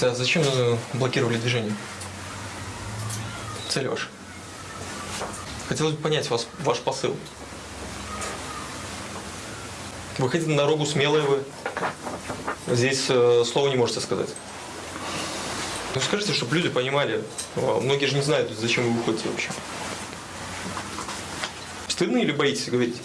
Слушайте, а зачем блокировали движение? Цель ваша? Хотелось бы понять вас, ваш посыл. Выходите на дорогу, смелые вы. Здесь э, слова не можете сказать. Ну скажите, чтобы люди понимали. Многие же не знают, зачем вы выходите вообще. Стыдно или боитесь говорить?